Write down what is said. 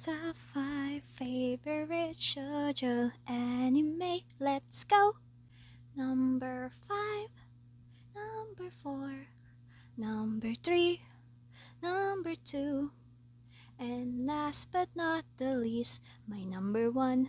Top 5 favorite shoujo anime. Let's go! Number 5, number 4, number 3, number 2, and last but not the least, my number 1